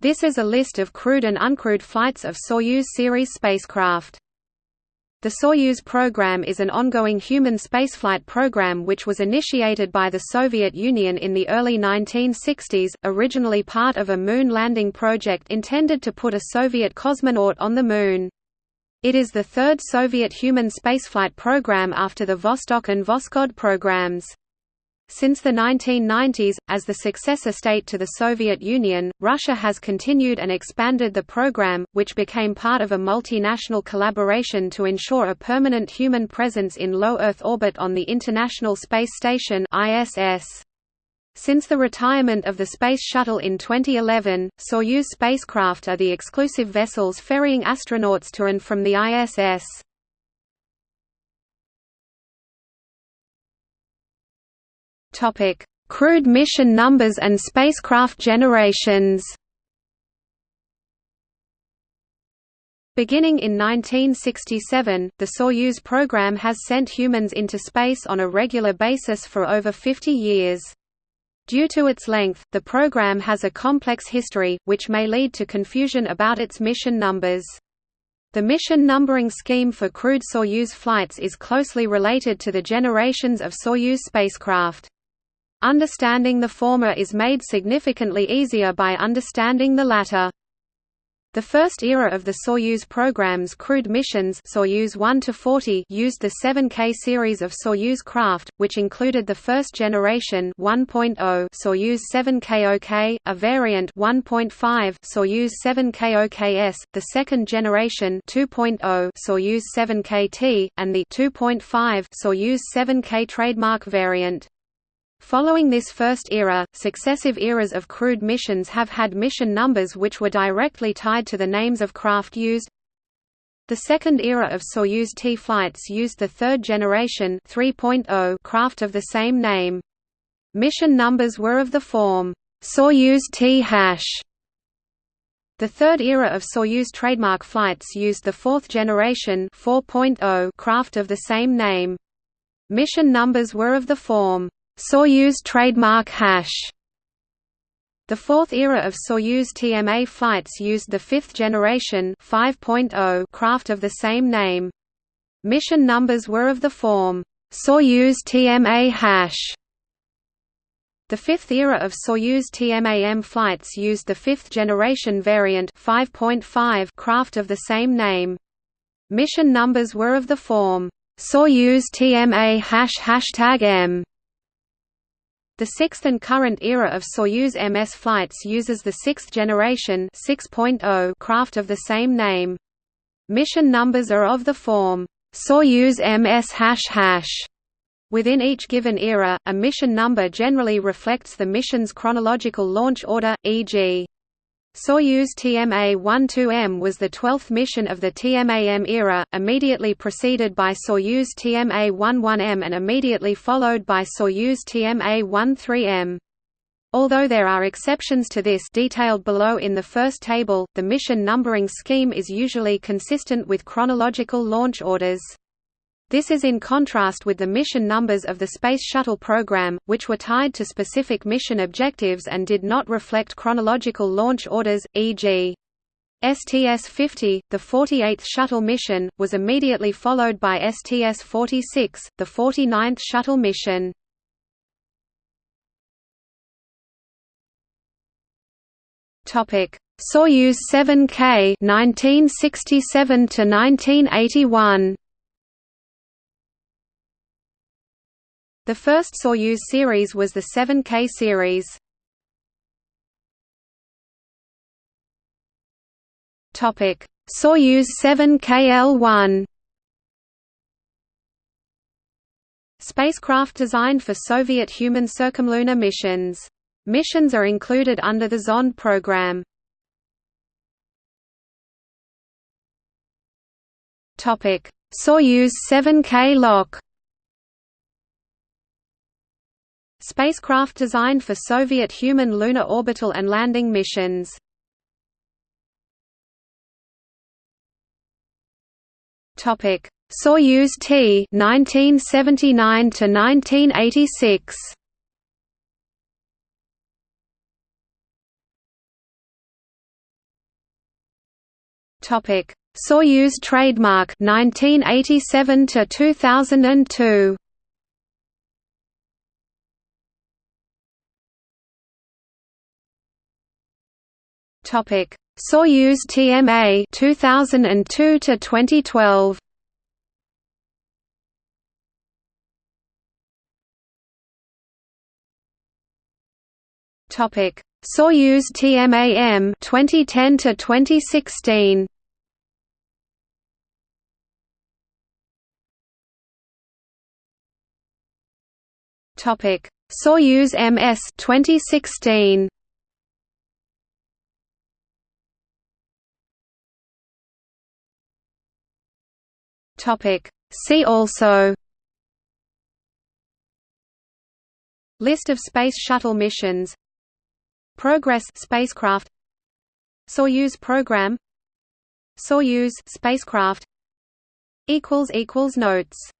This is a list of crewed and uncrewed flights of Soyuz series spacecraft. The Soyuz program is an ongoing human spaceflight program which was initiated by the Soviet Union in the early 1960s, originally part of a moon landing project intended to put a Soviet cosmonaut on the Moon. It is the third Soviet human spaceflight program after the Vostok and Voskhod programs. Since the 1990s, as the successor state to the Soviet Union, Russia has continued and expanded the program, which became part of a multinational collaboration to ensure a permanent human presence in low Earth orbit on the International Space Station ISS. Since the retirement of the Space Shuttle in 2011, Soyuz spacecraft are the exclusive vessels ferrying astronauts to and from the ISS. Topic: Crewed mission numbers and spacecraft generations. Beginning in 1967, the Soyuz program has sent humans into space on a regular basis for over 50 years. Due to its length, the program has a complex history, which may lead to confusion about its mission numbers. The mission numbering scheme for crewed Soyuz flights is closely related to the generations of Soyuz spacecraft. Understanding the former is made significantly easier by understanding the latter. The first era of the Soyuz program's crewed missions Soyuz 1 to 40 used the 7K series of Soyuz craft, which included the first generation 1.0 Soyuz 7KOK, a variant 1.5 Soyuz 7KOKS, the second generation 2.0 Soyuz 7KT, and the 2.5 Soyuz 7K trademark variant. Following this first era, successive eras of crewed missions have had mission numbers which were directly tied to the names of craft used. The second era of Soyuz T flights used the third generation 3.0 craft of the same name. Mission numbers were of the form Soyuz T hash. The third era of Soyuz trademark flights used the fourth generation 4.0 craft of the same name. Mission numbers were of the form Soyuz trademark hash. The fourth era of Soyuz TMA flights used the fifth generation 5.0 craft of the same name. Mission numbers were of the form Soyuz TMA hash. The fifth era of Soyuz TMAM flights used the fifth generation variant 5.5 craft of the same name. Mission numbers were of the form Soyuz TMA hash hashtag M. The sixth and current era of Soyuz MS flights uses the sixth generation 6.0 craft of the same name. Mission numbers are of the form Soyuz MS hash hash. Within each given era, a mission number generally reflects the mission's chronological launch order, e.g. Soyuz TMA-12M was the 12th mission of the TMAM era, immediately preceded by Soyuz TMA-11M and immediately followed by Soyuz TMA-13M. Although there are exceptions to this detailed below in the first table, the mission numbering scheme is usually consistent with chronological launch orders. This is in contrast with the mission numbers of the Space Shuttle program, which were tied to specific mission objectives and did not reflect chronological launch orders, e.g. STS-50, the 48th shuttle mission, was immediately followed by STS-46, the 49th shuttle mission. Soyuz 7K 1967 to 1981 The first Soyuz series was the 7K series. Topic: Soyuz 7KL1. Spacecraft designed for Soviet human circumlunar missions. Missions are included under the Zond program. Topic: Soyuz 7K Lok. Spacecraft designed for Soviet human lunar orbital and landing missions. Topic: Soyuz T 1979 to 1986. Topic: Soyuz trademark 1987 to 2002. Topic: Soyuz TMA 2002 to 2012. Topic: Soyuz TMAM 2010 to 2016. Topic: Soyuz MS 2016. Topic: See also List of Space Shuttle missions Progress spacecraft Soyuz program Soyuz spacecraft equals equals notes